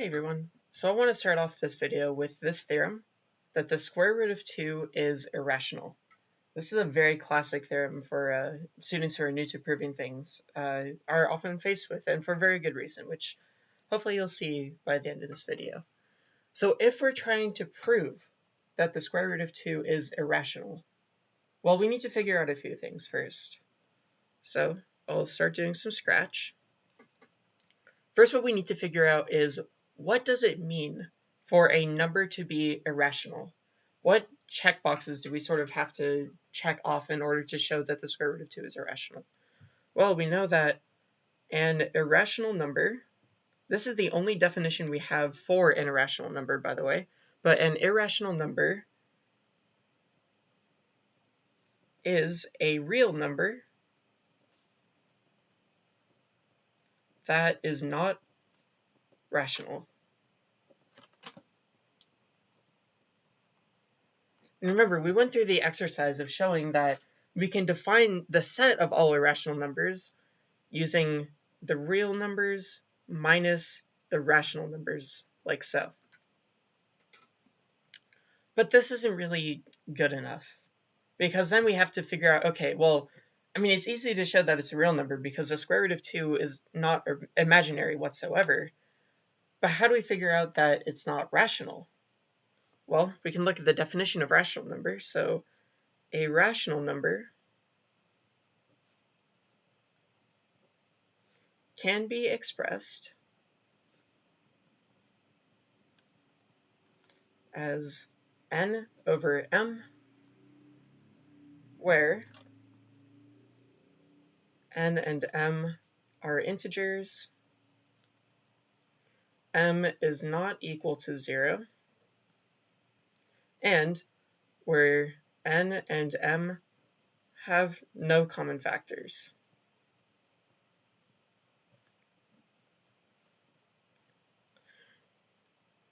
Hey everyone, so I want to start off this video with this theorem, that the square root of 2 is irrational. This is a very classic theorem for uh, students who are new to proving things, uh, are often faced with, and for a very good reason, which hopefully you'll see by the end of this video. So if we're trying to prove that the square root of 2 is irrational, well, we need to figure out a few things first. So I'll start doing some scratch. First, what we need to figure out is what does it mean for a number to be irrational? What checkboxes do we sort of have to check off in order to show that the square root of 2 is irrational? Well, we know that an irrational number, this is the only definition we have for an irrational number, by the way, but an irrational number is a real number that is not rational. Remember, we went through the exercise of showing that we can define the set of all irrational numbers using the real numbers minus the rational numbers, like so. But this isn't really good enough, because then we have to figure out, okay, well, I mean, it's easy to show that it's a real number because the square root of 2 is not imaginary whatsoever. But how do we figure out that it's not rational? Well, we can look at the definition of rational number. So a rational number can be expressed as n over m, where n and m are integers m is not equal to 0, and where n and m have no common factors.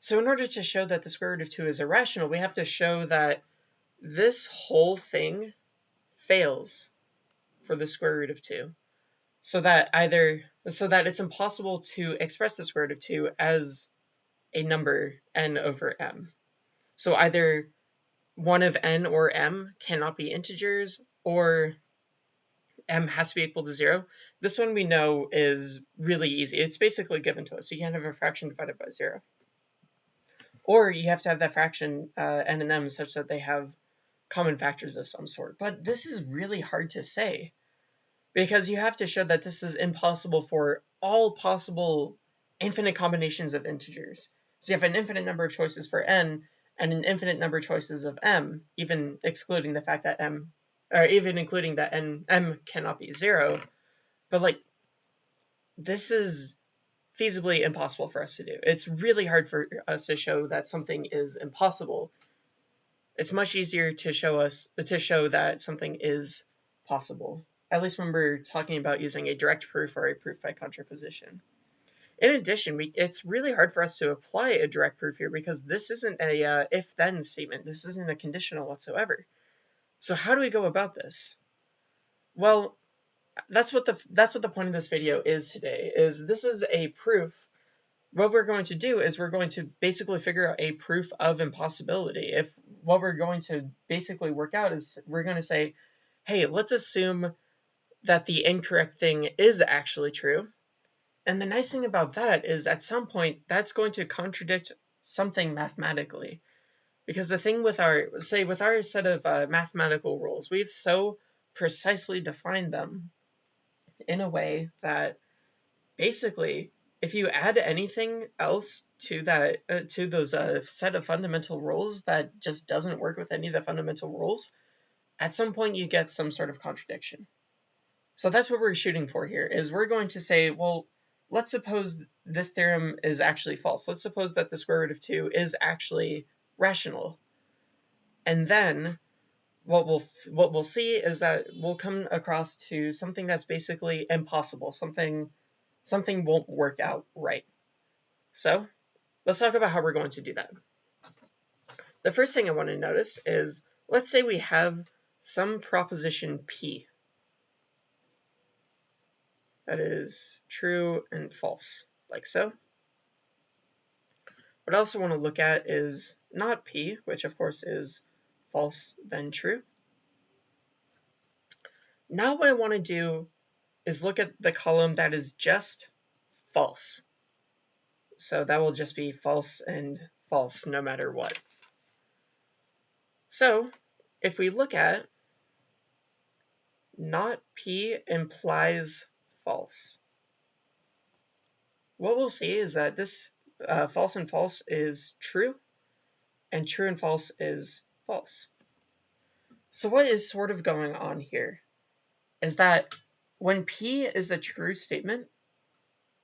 So in order to show that the square root of 2 is irrational, we have to show that this whole thing fails for the square root of 2 so that either so that it's impossible to express the square root of 2 as a number n over m. So either one of n or m cannot be integers or m has to be equal to 0. This one we know is really easy. It's basically given to us. So you can't have a fraction divided by 0. Or you have to have that fraction uh, n and m such that they have common factors of some sort. But this is really hard to say because you have to show that this is impossible for all possible infinite combinations of integers. So you have an infinite number of choices for n and an infinite number of choices of m, even excluding the fact that m, or even including that n, m cannot be zero. But like, this is feasibly impossible for us to do. It's really hard for us to show that something is impossible. It's much easier to show us to show that something is possible at least when we're talking about using a direct proof or a proof by contraposition. In addition, we, it's really hard for us to apply a direct proof here because this isn't a uh, if-then statement. This isn't a conditional whatsoever. So how do we go about this? Well, that's what the that's what the point of this video is today. Is this is a proof. What we're going to do is we're going to basically figure out a proof of impossibility. If what we're going to basically work out is we're going to say, hey, let's assume that the incorrect thing is actually true. And the nice thing about that is at some point that's going to contradict something mathematically. Because the thing with our, say, with our set of uh, mathematical rules, we've so precisely defined them in a way that basically if you add anything else to that uh, to those uh, set of fundamental rules that just doesn't work with any of the fundamental rules at some point you get some sort of contradiction so that's what we're shooting for here, is we're going to say, well, let's suppose this theorem is actually false. Let's suppose that the square root of 2 is actually rational. And then what we'll what we'll see is that we'll come across to something that's basically impossible. Something something won't work out right. So let's talk about how we're going to do that. The first thing I want to notice is let's say we have some proposition P that is true and false, like so. What I also want to look at is not p, which of course is false then true. Now what I want to do is look at the column that is just false. So that will just be false and false no matter what. So if we look at not P implies false, what we'll see is that this uh, false and false is true, and true and false is false. So what is sort of going on here is that when P is a true statement,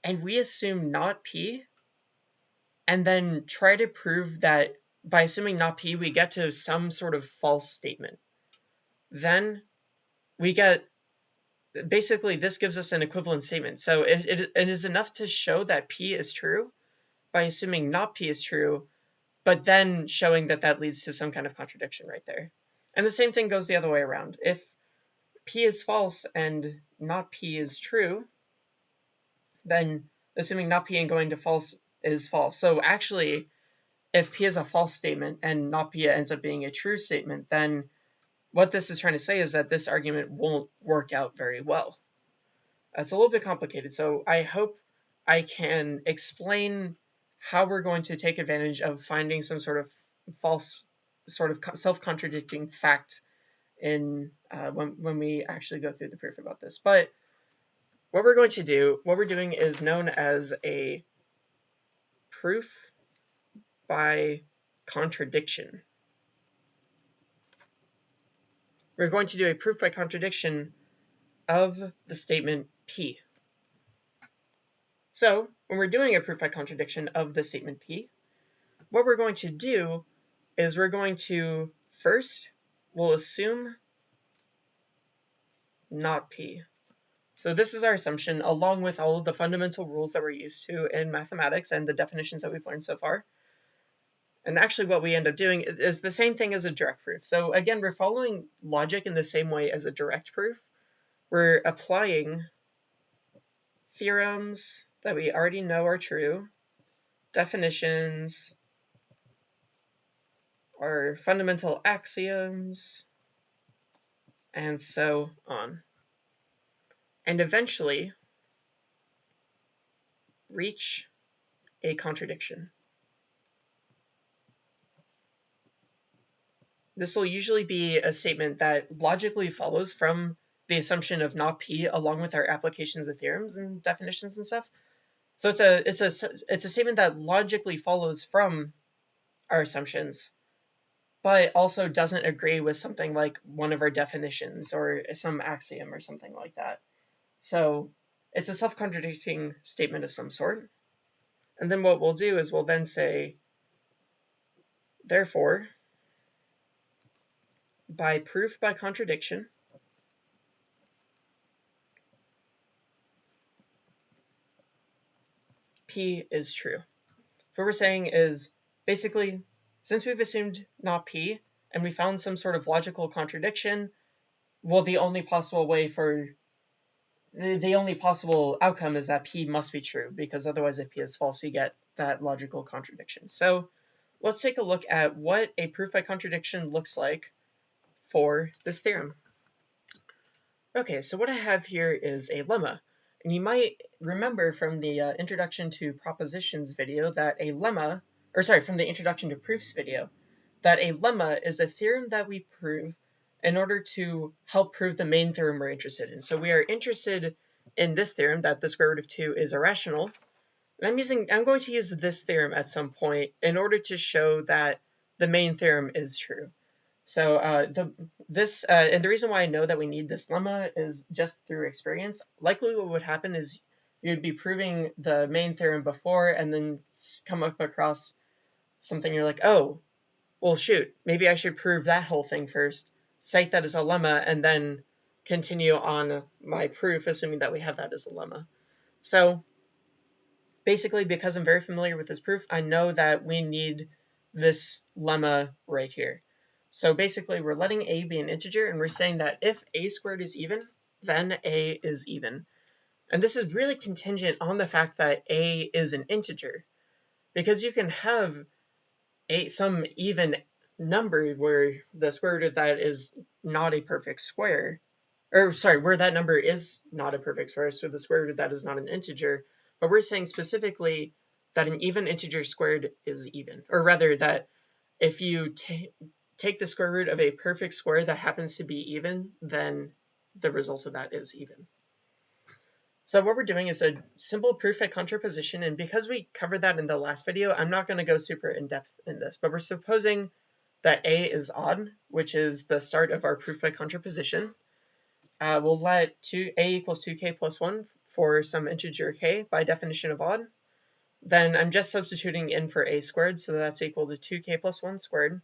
and we assume not P, and then try to prove that by assuming not P, we get to some sort of false statement. Then we get, basically this gives us an equivalent statement. So it, it, it is enough to show that P is true by assuming not P is true, but then showing that that leads to some kind of contradiction right there. And the same thing goes the other way around. If P is false and not P is true, then assuming not P and going to false is false. So actually, if P is a false statement and not P ends up being a true statement, then what this is trying to say is that this argument won't work out very well. It's a little bit complicated, so I hope I can explain how we're going to take advantage of finding some sort of false, sort of self-contradicting fact in uh, when, when we actually go through the proof about this. But what we're going to do, what we're doing is known as a proof by contradiction. We're going to do a proof by contradiction of the statement P. So when we're doing a proof by contradiction of the statement P, what we're going to do is we're going to first, we'll assume not P. So this is our assumption along with all of the fundamental rules that we're used to in mathematics and the definitions that we've learned so far. And actually what we end up doing is the same thing as a direct proof. So again, we're following logic in the same way as a direct proof. We're applying theorems that we already know are true, definitions, our fundamental axioms, and so on and eventually reach a contradiction. This will usually be a statement that logically follows from the assumption of not P along with our applications of theorems and definitions and stuff. So it's a it's a it's a statement that logically follows from our assumptions, but also doesn't agree with something like one of our definitions or some axiom or something like that. So it's a self-contradicting statement of some sort. And then what we'll do is we'll then say, therefore, by proof by contradiction, P is true. What we're saying is basically, since we've assumed not P, and we found some sort of logical contradiction, well, the only possible way for the, only possible outcome is that P must be true, because otherwise if P is false, you get that logical contradiction. So let's take a look at what a proof by contradiction looks like for this theorem. Okay, so what I have here is a lemma. And you might remember from the uh, introduction to propositions video that a lemma, or sorry, from the introduction to proofs video, that a lemma is a theorem that we prove in order to help prove the main theorem we're interested in. So we are interested in this theorem that the square root of 2 is irrational. And I'm using I'm going to use this theorem at some point in order to show that the main theorem is true. So uh, the this uh, and the reason why I know that we need this lemma is just through experience. Likely what would happen is you'd be proving the main theorem before and then come up across something you're like, oh, well shoot, maybe I should prove that whole thing first cite that as a lemma, and then continue on my proof, assuming that we have that as a lemma. So basically, because I'm very familiar with this proof, I know that we need this lemma right here. So basically, we're letting a be an integer, and we're saying that if a squared is even, then a is even. And this is really contingent on the fact that a is an integer. because you can have a some even number where the square root of that is not a perfect square, or sorry, where that number is not a perfect square, so the square root of that is not an integer, but we're saying specifically that an even integer squared is even, or rather that if you take the square root of a perfect square that happens to be even, then the result of that is even. So what we're doing is a simple proof by contraposition, and because we covered that in the last video, I'm not going to go super in-depth in this, but we're supposing that A is odd, which is the start of our proof by contraposition. Uh, we'll let 2, A equals 2k plus 1 for some integer k by definition of odd. Then I'm just substituting in for A squared, so that's equal to 2k plus 1 squared,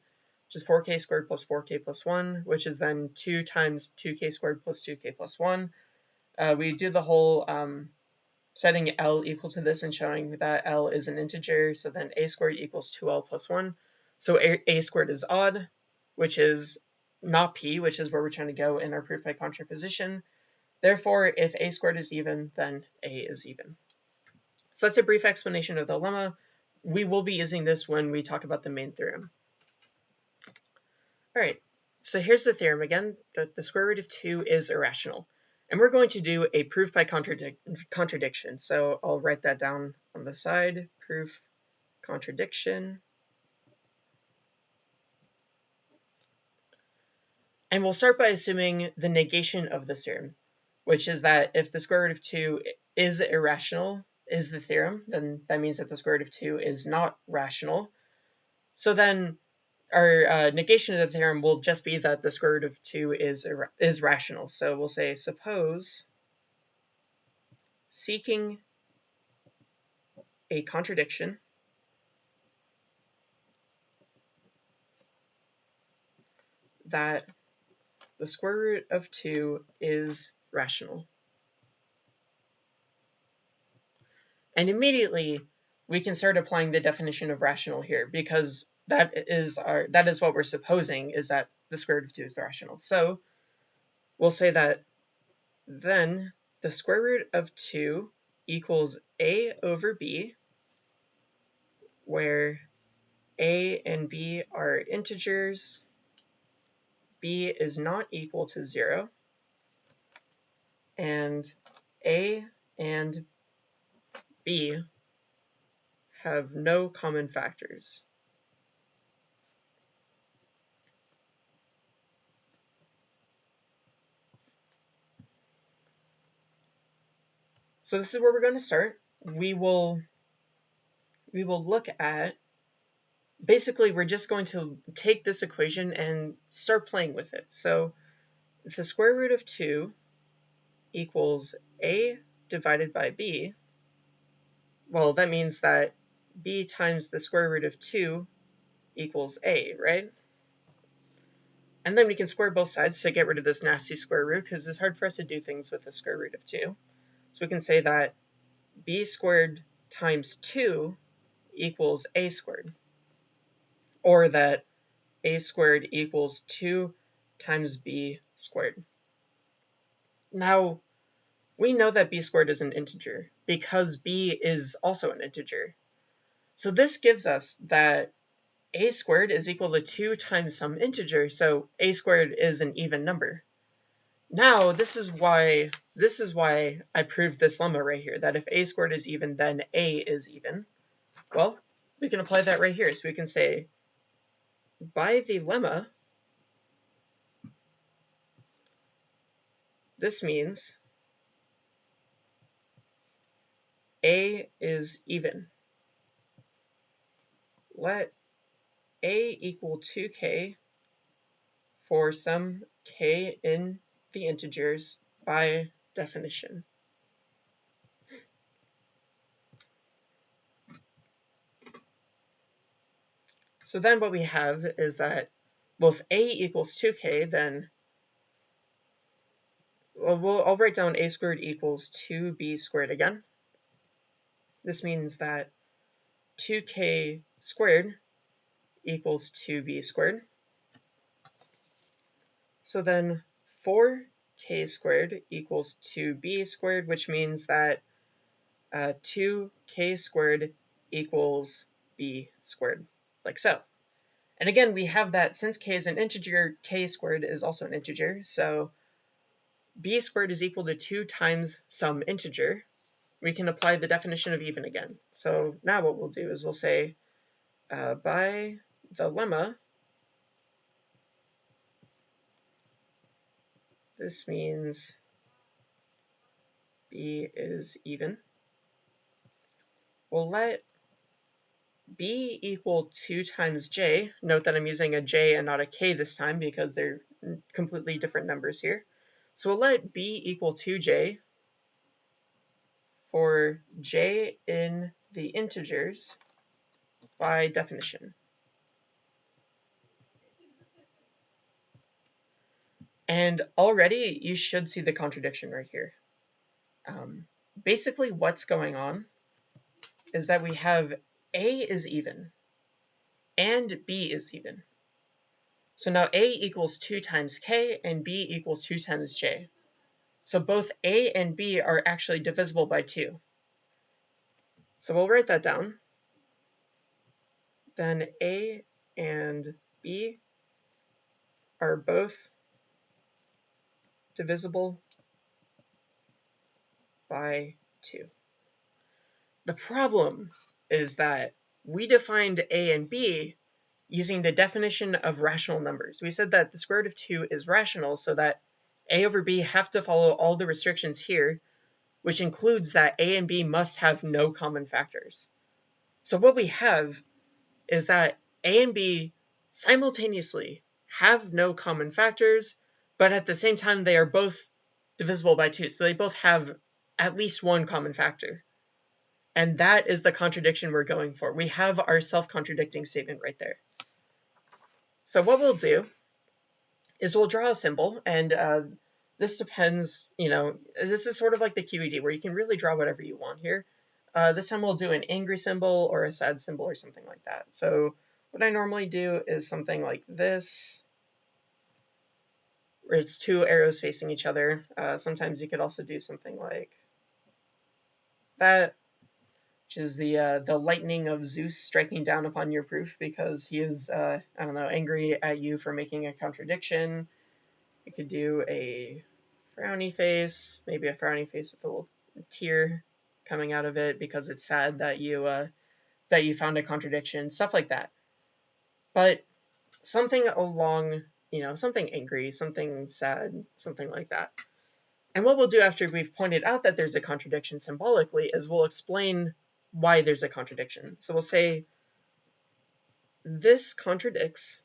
which is 4k squared plus 4k plus 1, which is then 2 times 2k squared plus 2k plus 1, uh, we do the whole um, setting L equal to this and showing that L is an integer, so then a squared equals 2L plus 1. So a, a squared is odd, which is not p, which is where we're trying to go in our proof by contraposition. Therefore, if a squared is even, then a is even. So that's a brief explanation of the lemma. We will be using this when we talk about the main theorem. All right, so here's the theorem again, that the square root of 2 is irrational. And we're going to do a proof by contradic contradiction. So I'll write that down on the side, proof contradiction. And we'll start by assuming the negation of the theorem, which is that if the square root of 2 is irrational, is the theorem, then that means that the square root of 2 is not rational. So then our uh, negation of the theorem will just be that the square root of 2 is, is rational. So we'll say, suppose seeking a contradiction that the square root of 2 is rational. And immediately we can start applying the definition of rational here because that is our that is what we're supposing is that the square root of 2 is rational. So we'll say that then the square root of 2 equals a over b, where a and b are integers, b is not equal to 0, and a and b have no common factors. So this is where we're going to start. We will we will look at basically we're just going to take this equation and start playing with it. So the square root of 2 equals a divided by b, well, that means that b times the square root of 2 equals a, right? And then we can square both sides to get rid of this nasty square root because it's hard for us to do things with the square root of 2. So we can say that b squared times 2 equals a squared, or that a squared equals 2 times b squared. Now, we know that b squared is an integer because b is also an integer. So this gives us that a squared is equal to 2 times some integer, so a squared is an even number. Now, this is why this is why I proved this lemma right here, that if a squared is even, then a is even. Well, we can apply that right here. So we can say, by the lemma, this means a is even. Let a equal 2k for some k in the integers by definition. So then what we have is that, well, if a equals 2k, then well, we'll, I'll write down a squared equals 2b squared again. This means that 2k squared equals 2b squared. So then 4k squared equals 2b squared, which means that uh, 2k squared equals b squared, like so. And again, we have that since k is an integer, k squared is also an integer, so b squared is equal to 2 times some integer. We can apply the definition of even again. So now what we'll do is we'll say uh, by the lemma, this means b is even. We'll let b equal 2 times j. Note that I'm using a j and not a k this time because they're completely different numbers here. So we'll let b equal 2j for j in the integers by definition. And already you should see the contradiction right here. Um, basically what's going on is that we have A is even and B is even. So now A equals 2 times K and B equals 2 times J. So both A and B are actually divisible by 2. So we'll write that down. Then A and B are both divisible by 2. The problem is that we defined a and b using the definition of rational numbers. We said that the square root of 2 is rational so that a over b have to follow all the restrictions here, which includes that a and b must have no common factors. So what we have is that a and b simultaneously have no common factors, but at the same time they are both divisible by 2, so they both have at least one common factor. And that is the contradiction we're going for. We have our self-contradicting statement right there. So what we'll do is we'll draw a symbol, and uh, this depends, you know, this is sort of like the QED, where you can really draw whatever you want here. Uh, this time we'll do an angry symbol or a sad symbol or something like that. So what I normally do is something like this, where it's two arrows facing each other. Uh, sometimes you could also do something like that which is the uh, the lightning of Zeus striking down upon your proof because he is uh, I don't know angry at you for making a contradiction. You could do a frowny face, maybe a frowny face with a little tear coming out of it because it's sad that you uh, that you found a contradiction, stuff like that. But something along, you know, something angry, something sad, something like that. And what we'll do after we've pointed out that there's a contradiction symbolically is we'll explain why there's a contradiction. So we'll say this contradicts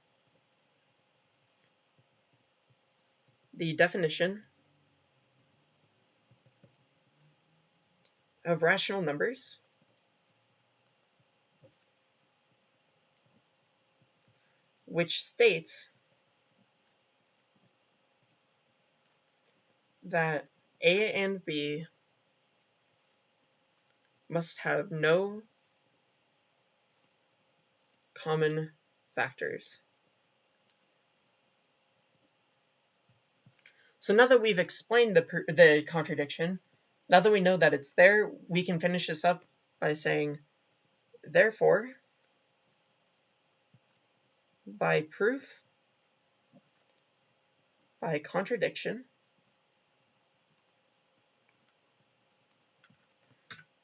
the definition of rational numbers which states that A and B must have no common factors. So now that we've explained the, the contradiction, now that we know that it's there, we can finish this up by saying, therefore, by proof, by contradiction,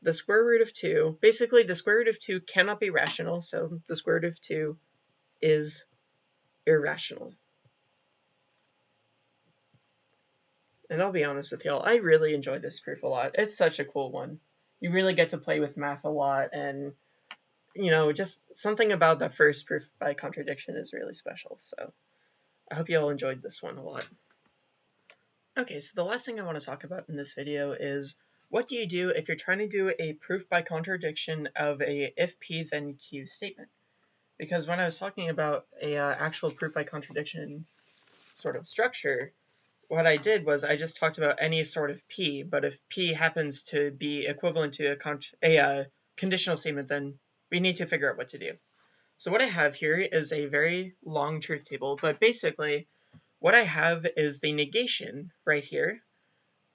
the square root of 2, basically the square root of 2 cannot be rational, so the square root of 2 is irrational. And I'll be honest with y'all, I really enjoy this proof a lot. It's such a cool one. You really get to play with math a lot, and, you know, just something about the first proof by contradiction is really special, so I hope you all enjoyed this one a lot. Okay, so the last thing I want to talk about in this video is what do you do if you're trying to do a proof by contradiction of a if p then q statement? Because when I was talking about a uh, actual proof by contradiction sort of structure, what I did was I just talked about any sort of p, but if p happens to be equivalent to a, a uh, conditional statement, then we need to figure out what to do. So what I have here is a very long truth table, but basically what I have is the negation right here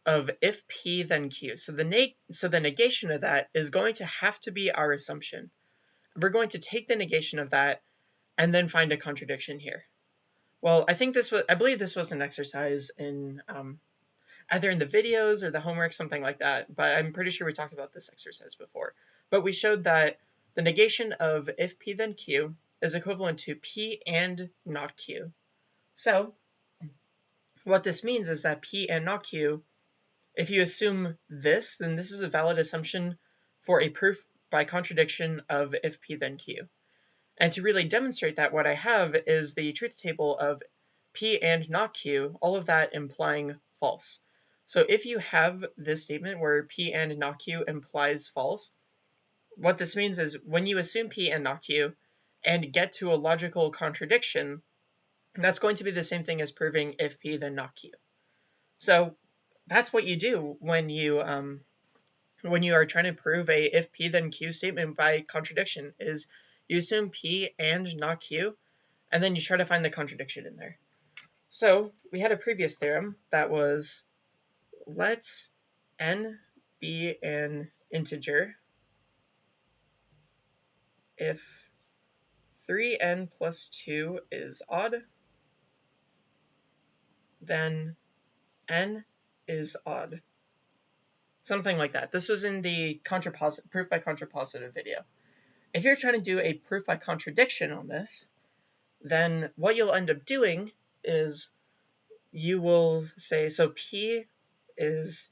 of if p then q. So the, so the negation of that is going to have to be our assumption. we're going to take the negation of that and then find a contradiction here. Well, I think this was, I believe this was an exercise in um, either in the videos or the homework, something like that, but I'm pretty sure we talked about this exercise before. But we showed that the negation of if p then q is equivalent to p and not q. So what this means is that p and not q, if you assume this, then this is a valid assumption for a proof by contradiction of if p then q. And to really demonstrate that, what I have is the truth table of p and not q, all of that implying false. So if you have this statement where p and not q implies false, what this means is when you assume p and not q and get to a logical contradiction, that's going to be the same thing as proving if p then not q. So that's what you do when you um, when you are trying to prove a if p then q statement by contradiction is you assume P and not Q, and then you try to find the contradiction in there. So we had a previous theorem that was let n be an integer if 3n plus 2 is odd, then n is odd. Something like that. This was in the contraposit proof by contrapositive video. If you're trying to do a proof by contradiction on this, then what you'll end up doing is you will say, so P is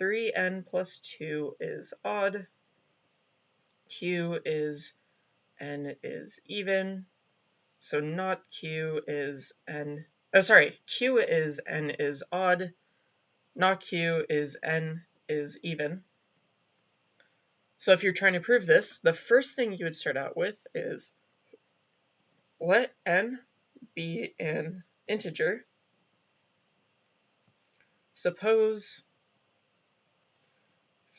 3n plus 2 is odd, Q is n is even, so not Q is n, oh sorry, Q is n is odd, not Q is n is even. So if you're trying to prove this, the first thing you would start out with is let n be an integer. Suppose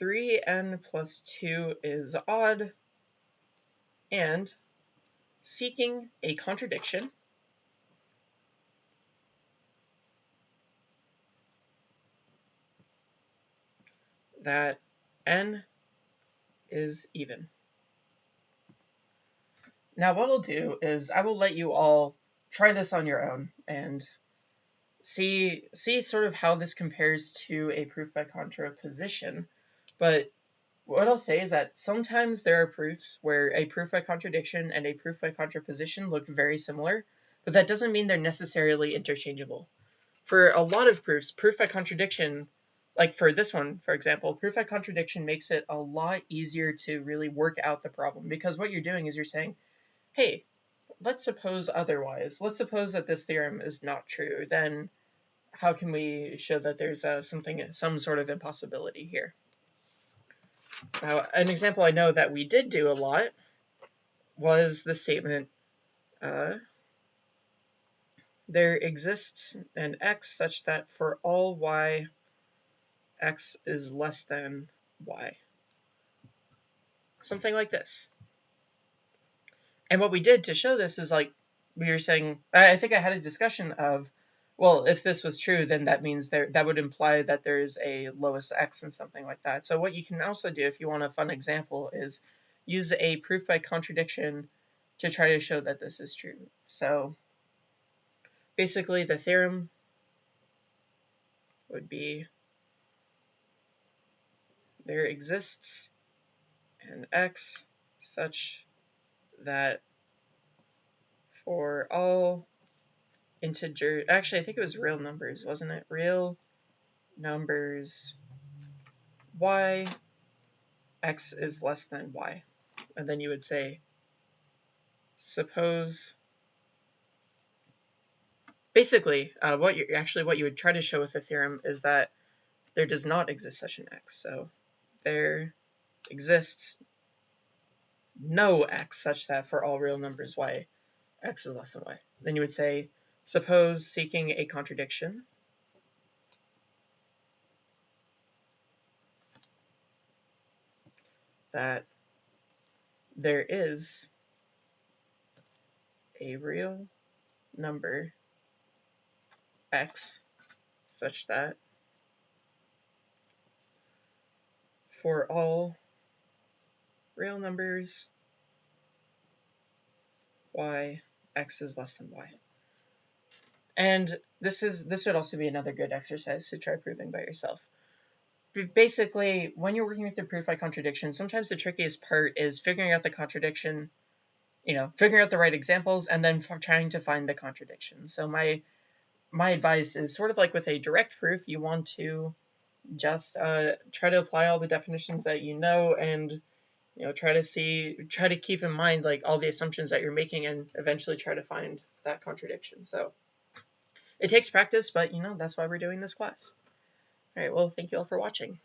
3n plus 2 is odd, and seeking a contradiction, that n is even. Now what I'll do is I will let you all try this on your own and see see sort of how this compares to a proof by contraposition. But what I'll say is that sometimes there are proofs where a proof by contradiction and a proof by contraposition look very similar, but that doesn't mean they're necessarily interchangeable. For a lot of proofs, proof by contradiction like for this one, for example, proof by contradiction makes it a lot easier to really work out the problem because what you're doing is you're saying, hey, let's suppose otherwise. Let's suppose that this theorem is not true. Then how can we show that there's uh, something, some sort of impossibility here? Now, an example I know that we did do a lot was the statement, uh, there exists an x such that for all y x is less than y. Something like this. And what we did to show this is like, we were saying, I think I had a discussion of, well, if this was true, then that means there that would imply that there's a lowest x and something like that. So what you can also do if you want a fun example is use a proof by contradiction to try to show that this is true. So basically the theorem would be there exists an x such that for all integer, actually I think it was real numbers, wasn't it? Real numbers y, x is less than y. And then you would say, suppose, basically, uh, what you actually what you would try to show with the theorem is that there does not exist such an x. So there exists no x such that for all real numbers y, x is less than y. Then you would say, suppose seeking a contradiction, that there is a real number x such that for all real numbers y, x is less than y. And this is this would also be another good exercise to try proving by yourself. Basically, when you're working with the proof by contradiction, sometimes the trickiest part is figuring out the contradiction, you know, figuring out the right examples and then trying to find the contradiction. So my my advice is sort of like with a direct proof, you want to just uh, try to apply all the definitions that you know and you know try to see try to keep in mind like all the assumptions that you're making and eventually try to find that contradiction. So it takes practice but you know that's why we're doing this class. All right well thank you all for watching